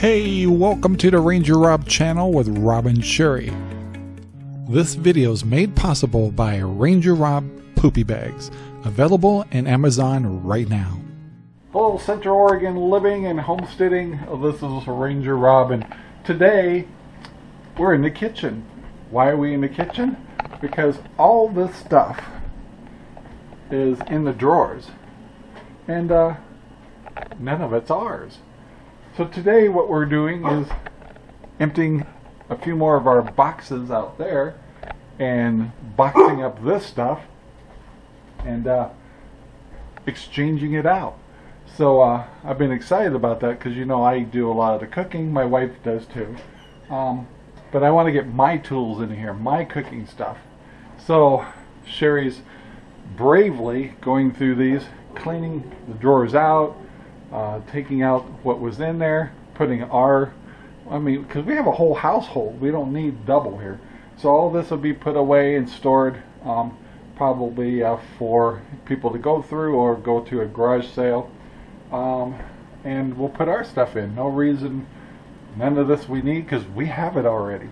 Hey, welcome to the Ranger Rob channel with Rob and Sherry. This video is made possible by Ranger Rob Poopy Bags, available in Amazon right now. Hello, Central Oregon living and homesteading. This is Ranger Rob, and today we're in the kitchen. Why are we in the kitchen? Because all this stuff is in the drawers, and uh, none of it's ours. So today what we're doing is emptying a few more of our boxes out there and boxing up this stuff and uh, exchanging it out. So uh, I've been excited about that because you know I do a lot of the cooking. My wife does too. Um, but I want to get my tools in here, my cooking stuff. So Sherry's bravely going through these, cleaning the drawers out, uh, taking out what was in there, putting our, I mean, because we have a whole household. We don't need double here. So all this will be put away and stored um, probably uh, for people to go through or go to a garage sale. Um, and we'll put our stuff in. No reason, none of this we need because we have it already.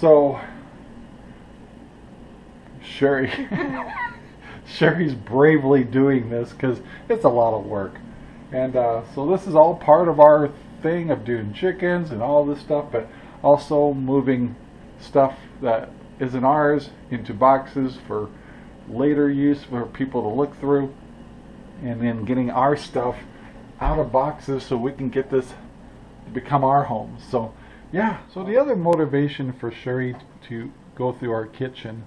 So, Sherry, Sherry's bravely doing this because it's a lot of work. And uh, so this is all part of our thing of doing chickens and all this stuff, but also moving stuff that isn't ours into boxes for later use for people to look through and then getting our stuff out of boxes so we can get this to become our home. So yeah, so the other motivation for Sherry to go through our kitchen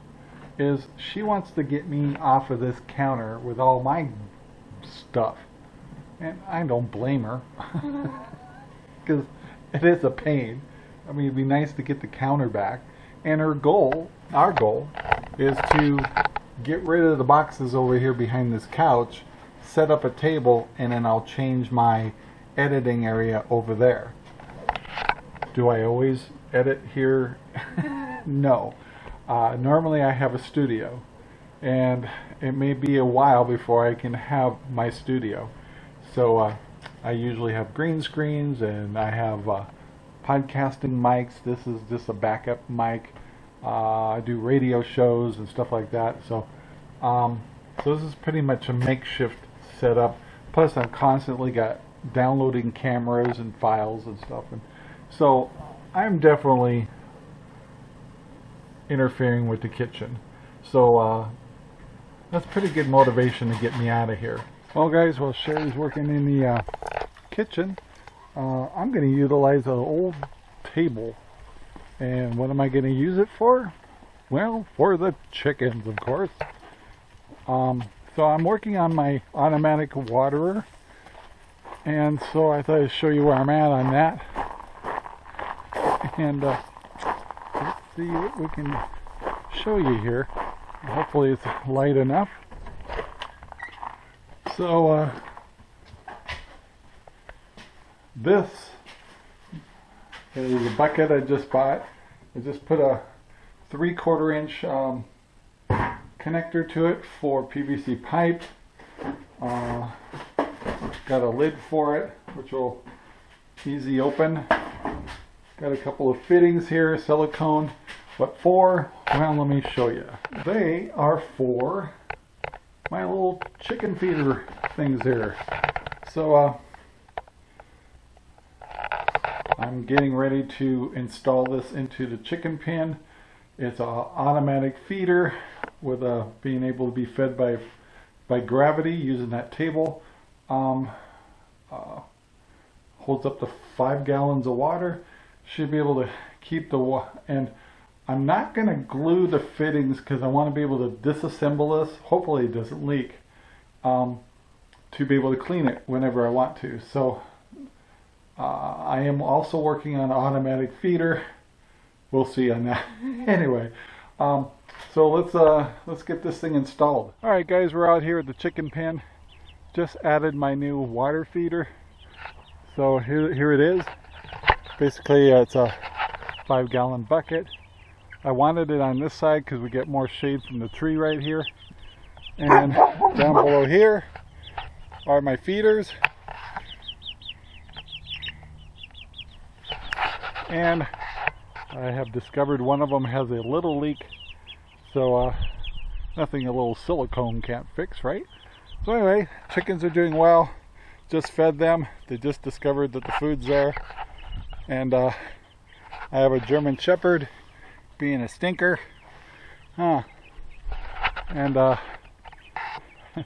is she wants to get me off of this counter with all my stuff. And I don't blame her. Because it is a pain. I mean, it'd be nice to get the counter back. And her goal, our goal, is to get rid of the boxes over here behind this couch, set up a table, and then I'll change my editing area over there. Do I always edit here? no. Uh, normally I have a studio and it may be a while before I can have my studio. So uh, I usually have green screens and I have uh, podcasting mics. This is just a backup mic. Uh, I do radio shows and stuff like that. So, um, so this is pretty much a makeshift setup. Plus, I'm constantly got downloading cameras and files and stuff. And so, I'm definitely interfering with the kitchen. So, uh, that's pretty good motivation to get me out of here. Well guys, while Sherry's working in the uh, kitchen, uh, I'm going to utilize an old table. And what am I going to use it for? Well, for the chickens, of course. Um, so I'm working on my automatic waterer. And so I thought I'd show you where I'm at on that. And uh, let's see what we can show you here. Hopefully it's light enough. So, uh, this is a bucket I just bought. I just put a three quarter inch um, connector to it for PVC pipe. Uh, got a lid for it, which will easy open. Got a couple of fittings here, silicone. What for? Well, let me show you. They are for my little chicken feeder things here. So uh, I'm getting ready to install this into the chicken pen. It's an automatic feeder with a being able to be fed by by gravity using that table. Um, uh, holds up to five gallons of water. Should be able to keep the and I'm not going to glue the fittings because I want to be able to disassemble this. Hopefully it doesn't leak. Um, to be able to clean it whenever I want to. So uh, I am also working on automatic feeder. We'll see on that. anyway, um, so let's uh, let's get this thing installed. All right, guys, we're out here at the chicken pen. Just added my new water feeder. So here, here it is. Basically, uh, it's a five gallon bucket. I wanted it on this side because we get more shade from the tree right here. And down below here are my feeders. And I have discovered one of them has a little leak. So uh, nothing a little silicone can't fix, right? So anyway, chickens are doing well. Just fed them. They just discovered that the food's there. And uh, I have a German Shepherd being a stinker. Huh. And uh,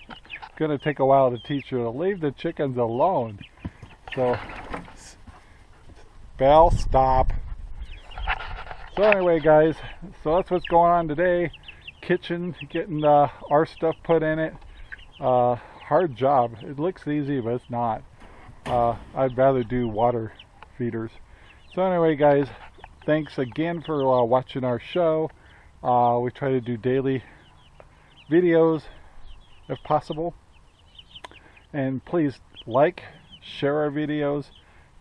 gonna take a while to teach her to leave the chickens alone. So, Bell, stop. So anyway, guys, so that's what's going on today. Kitchen, getting uh, our stuff put in it. Uh, hard job. It looks easy, but it's not. Uh, I'd rather do water feeders. So anyway, guys, thanks again for uh, watching our show. Uh, we try to do daily videos if possible. And please like, share our videos,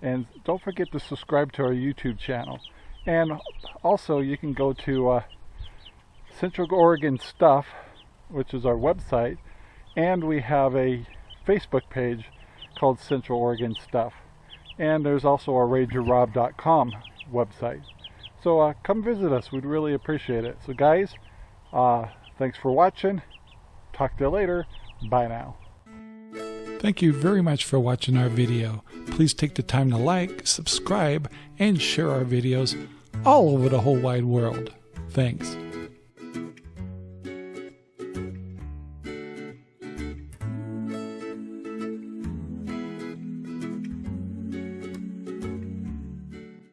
and don't forget to subscribe to our YouTube channel. And also, you can go to uh, Central Oregon Stuff, which is our website, and we have a Facebook page called Central Oregon Stuff. And there's also our RangerRob.com website. So uh, come visit us. We'd really appreciate it. So guys, uh, thanks for watching. Talk to you later. Bye now. Thank you very much for watching our video. Please take the time to like, subscribe, and share our videos all over the whole wide world. Thanks.